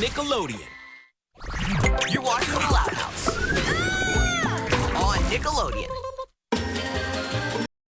Nickelodeon. You're watching The Loud House. Ah! On Nickelodeon.